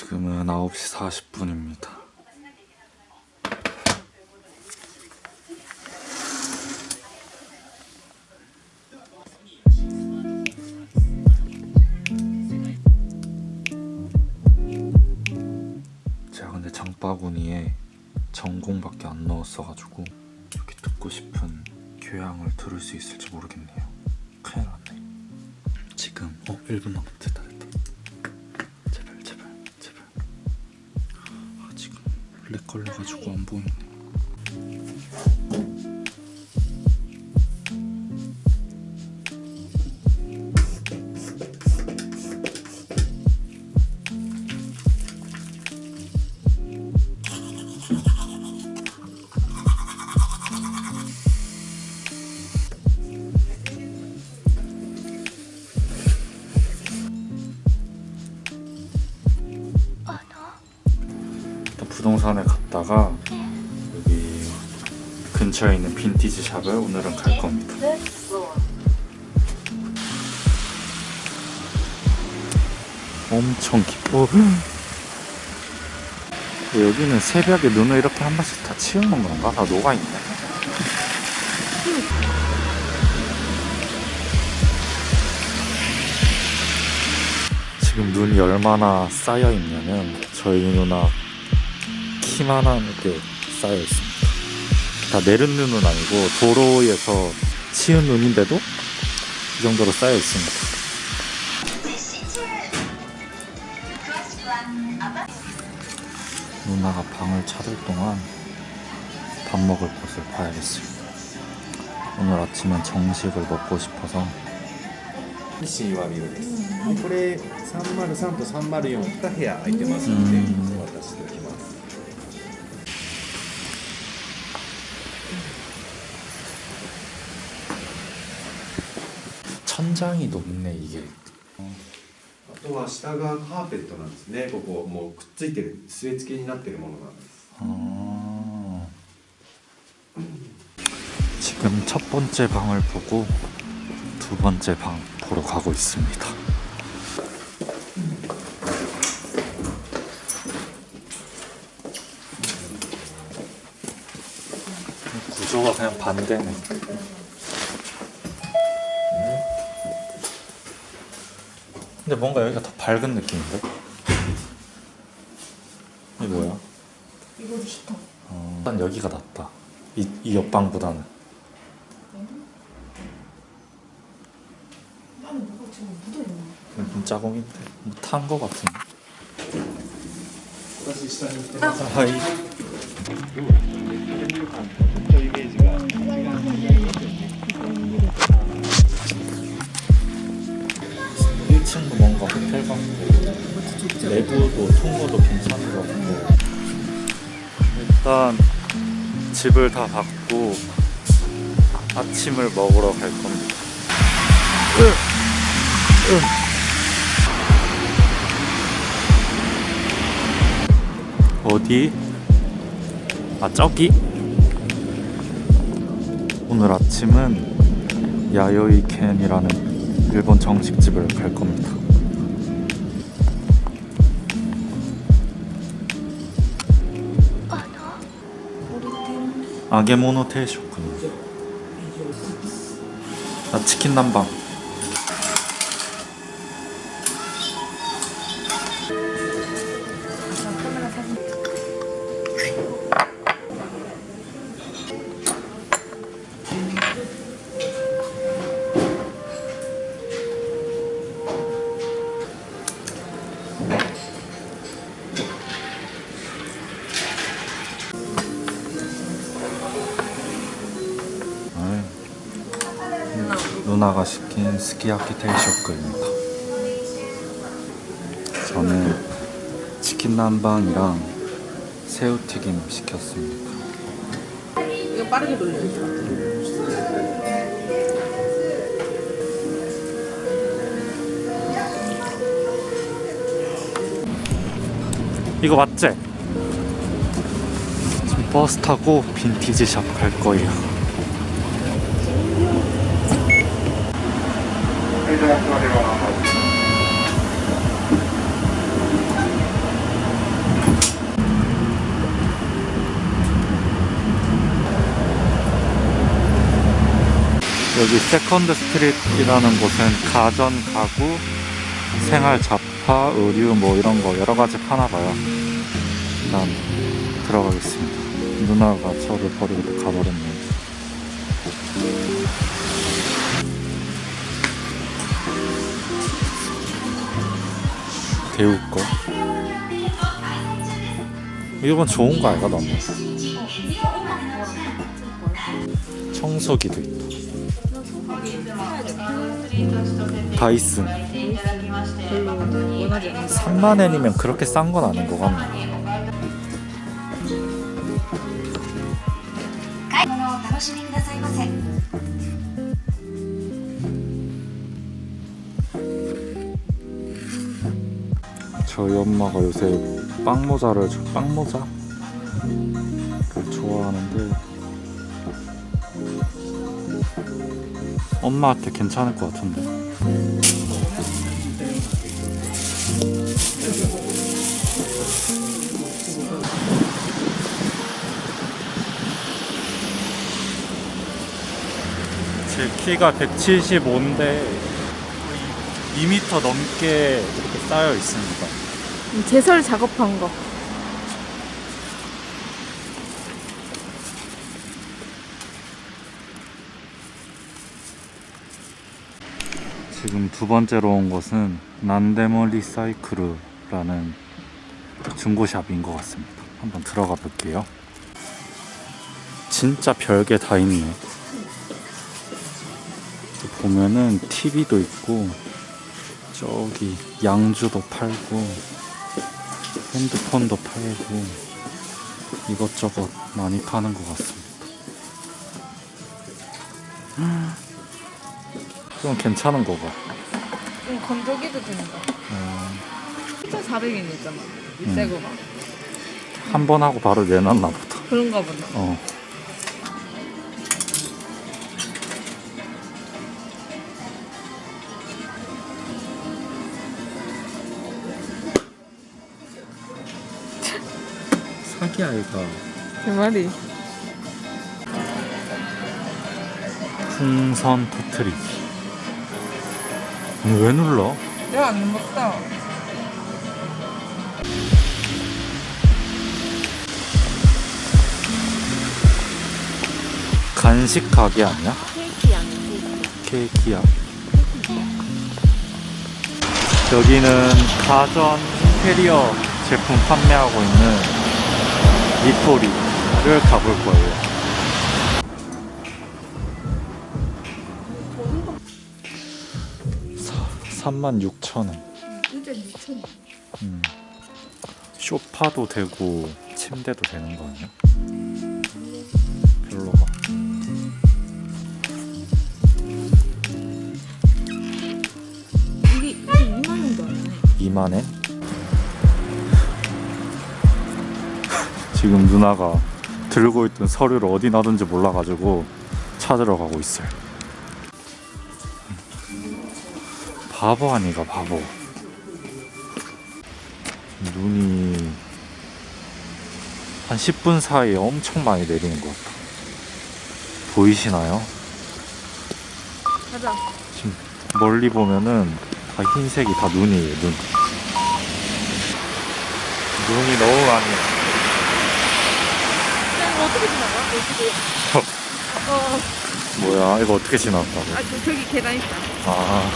지금은 9시 40분입니다. 제가 근데 장바구니에 전공밖에 안 넣었어가지고 이렇게 듣고 싶은 교양을 들을 수 있을지 모르겠네요. 큰일 났네. 지금 어 1분 남았다 렉 걸려가지고 안 보이네. 갔다가 여기 근처에 있는 빈티지 샵을 오늘은 갈 겁니다. 엄청 깊어. 여기는 새벽에 눈을 이렇게 한 번씩 다 치우는 건가? 다 녹아있네. 지금 눈이 얼마나 쌓여 있냐면 저희 누나 키만하게 쌓여 있습니다. 다 내린 눈은 아니고 도로에서 치운 눈인데도 이 정도로 쌓여 있습니다. 누나가 방을 찾을 동안 밥 먹을 곳을 봐야겠어요. 오늘 아침은 정식을 먹고 싶어서 西はビルです、これ303と304部屋空いてますのでうん お渡ししておきます、 천장이 높네 이게. あとは下がカーペットなんですねここもうくっついてる据え付けになってるものなんです 아... 지금 첫 번째 방을 보고 두 번째 방 보러 가고 있습니다. 구조가 그냥 반대네. 근데 뭔가 여기가 더 밝은 느낌인데? 이게 뭐야? 이거 히터 어, 일단 여기가 낫다. 이, 이 옆방보다는. 자공인데. 뭐탄거 같은데? 다시 시작해볼게요 1층도 뭔가 호텔 같고 내부도 통로도 괜찮은 것 같고 일단 집을 다 받고 아침을 먹으러 갈 겁니다. 어디? 아 저기? 오늘 아침은 야요이 캔이라는 일본 정식집을 갈 겁니다. 아게모노 테이쇼군. 나 치킨 누나가 시킨 스키야키 테이쇼크입니다. 저는 치킨 남방이랑 새우튀김 시켰습니다. 이거 빠르게 돌려. 이거 맞지? 지금 버스 타고 빈티지 샵 갈 거예요. 여기 Second Street이라는 곳은 가전, 가구, 생활, 잡화, 의류 뭐 이런 거 여러 가지 파나 봐요. 일단 들어가겠습니다. 누나가 저를 버리고 가버렸네요. 데우 거. 이건 좋은 거 아이가 너무. 청소기도 있다. 다이슨. 별로 원하지 않는 3만 엔이면 그렇게 싼 건 아닌 것 같네. 저희 엄마가 요새 빵 모자를 저- 빵 모자를 좋아하는데 엄마한테 괜찮을 것 같은데. 제 키가 175인데 2m 넘게 이렇게 쌓여 있습니다. 제설 작업한 거. 지금 두 번째로 온 곳은 난데모 리사이크ル라는 중고샵인 것 같습니다. 한번 들어가 볼게요. 진짜 별게 다 있네. 보면은 TV도 있고 저기 양주도 팔고 핸드폰도 팔고 이것저것 많이 파는 것 같습니다. 좀 괜찮은 거가. 좀 건조기도 된다. 어, 1,400엔 있잖아. 음. 새 거가. 한번 하고 바로 내놨나 보다. 그런가 보다. 어. 사기 아이가 그 말이. 풍선 터트리기. 왜 눌러? 내가 안 먹다. 간식 가게 아니야? 케이크. 케이크야. 여기는 가전 인테리어 제품 판매하고 있는 니토리를 가볼 거예요. 사, 36,000원. 진짜 6,000원. 음. 쇼파도 되고 침대도 되는 거 아니야? 별로가. 이게, 이게 2만 원도 안 해. 2만엔? 지금 누나가 들고 있던 서류를 어디 놔둔지 몰라가지고 찾으러 가고 있어요. 바보 아니가 바보. 눈이 한 10분 사이에 엄청 많이 내리는 것 같아. 보이시나요? 가자. 지금 멀리 보면은 다 흰색이 다 눈이에요 눈 눈이 너무 많이 어떻게 지나가? 어떻게? 어, 뭐야 이거 어떻게 지났다고 아, 저, 저기 계단 있다. 아,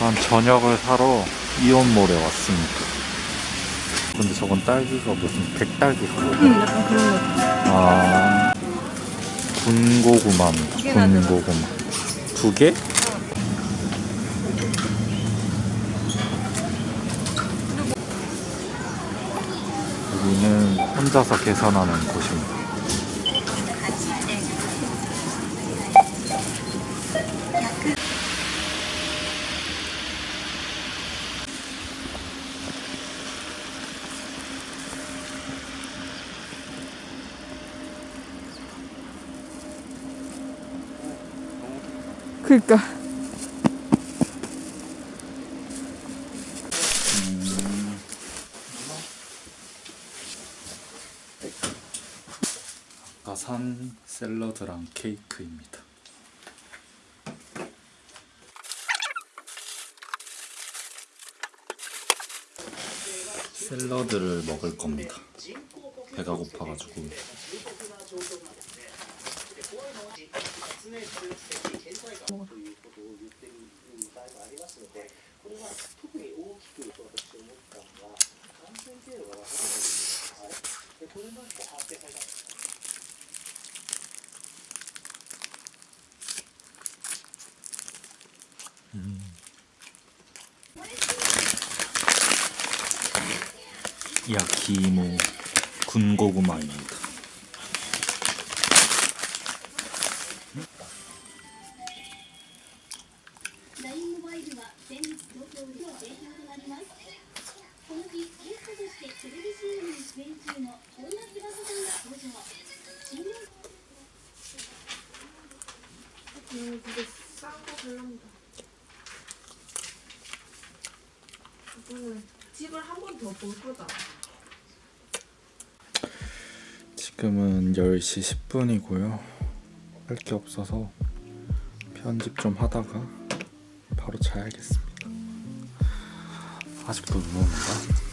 한 저녁을 사러 이온몰에 왔습니다 근데 저건 딸기가 무슨 백딸기가 응, 약간 그런 거. 아 군고구마입니다. 군고구마 두 개? 여기는 혼자서 계산하는 곳입니다 그니까. 산 샐러드랑 케이크입니다. 샐러드를 먹을 겁니다. 배가 고파가지고 야키이모 군고구마입니다 집을 한 번 더 볼 거다. 지금은 10시 10분이고요. 할 게 없어서 편집 좀 하다가 바로 자야겠습니다. 아직도 눈 온다.